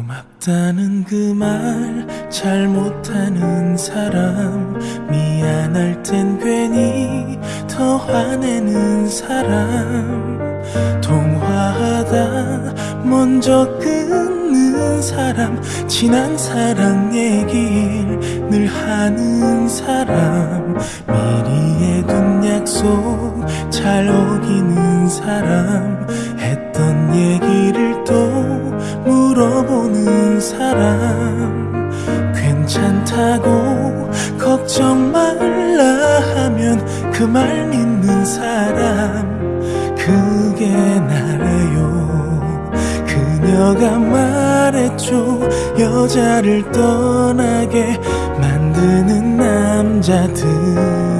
없다는 그 말 잘 못하는 사람. 미안할 땐 괜히 더 화내는 사람. 통화하다 먼저 끊는 사람. 지난 사랑 얘길 늘 하는 사람. 미리 해둔 약속 잘 어기는 사람. 했던 얘기를 또 물어보는 사람 괜찮다고 걱정 말라 하면 그 말 믿는 사람 그게 나래요. 그녀가 말했죠. 여자를 떠나게 만드는 남자들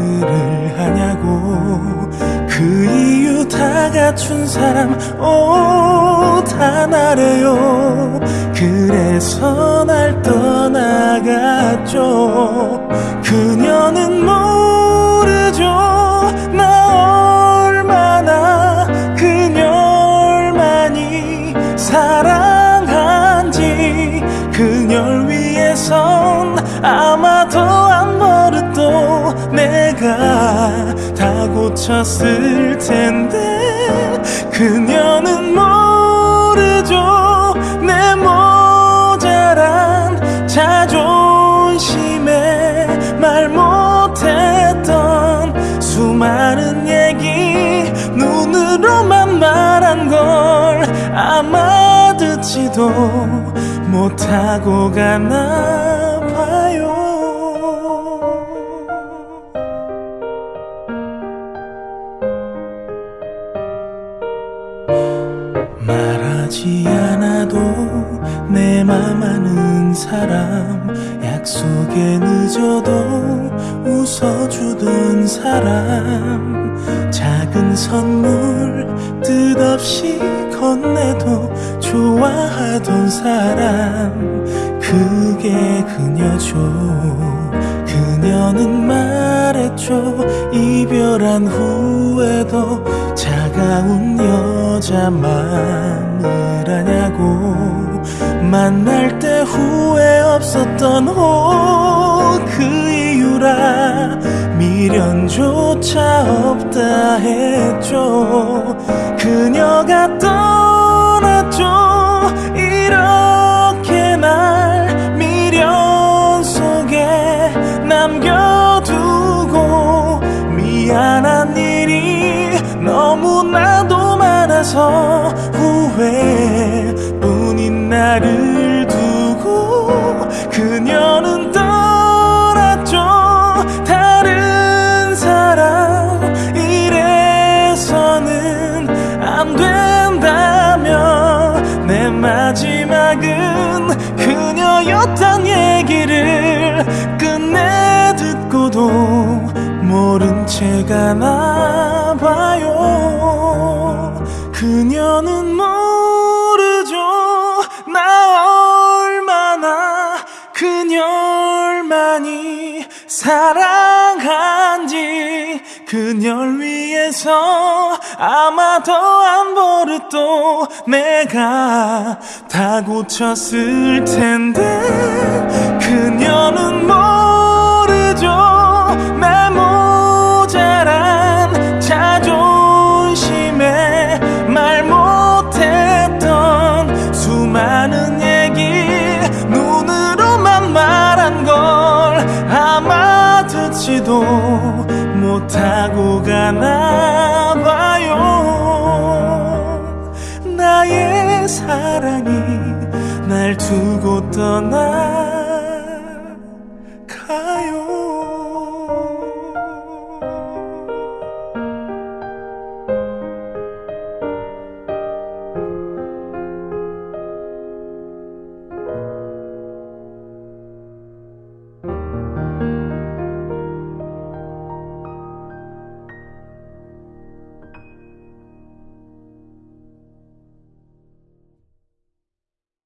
갖춘 사람 오다 나래요. 그래서 날 떠나갔죠. 그녀는 모르죠. 나 얼마나 그녀를 많이 사랑한지. 그녀를 위해선 아마도 안 버릇도 내가 다 고쳤을 텐데 그녀는 모르죠. 내 모자란 자존심에 말 못했던 수많은 얘기 눈으로만 말한 걸 아마 듣지도 못하고 가나 하지 않아도 내 맘 아는 사람 약속에 늦어도 웃어주던 사람. 작은 선물 뜻없이 건네도 좋아하던 사람. 그게 그녀죠. 그녀는 말했죠. 이별한 후에도 차가운 여자만을 아냐고 만날 때 후회 없었던 옷그 이유라 미련조차 없다 했죠. 그녀가 떠났죠. 이렇게 날 미련 속에 남겨두고 미안한 많아서 후회뿐인 나를 두고 그녀는 떠났죠. 다른 사람 이래서는 안 된다며 내 마지막은 그녀였단 얘기를 끝내 듣고도 모른 채 가나 봐요 그녀는 모르죠. 나 얼마나 그녀를 많이 사랑한지. 그녀를 위해서 아마도 안 버릇도 내가 다 고쳤을 텐데 못하고 가나 봐요. 나의 사랑이 날 두고 떠나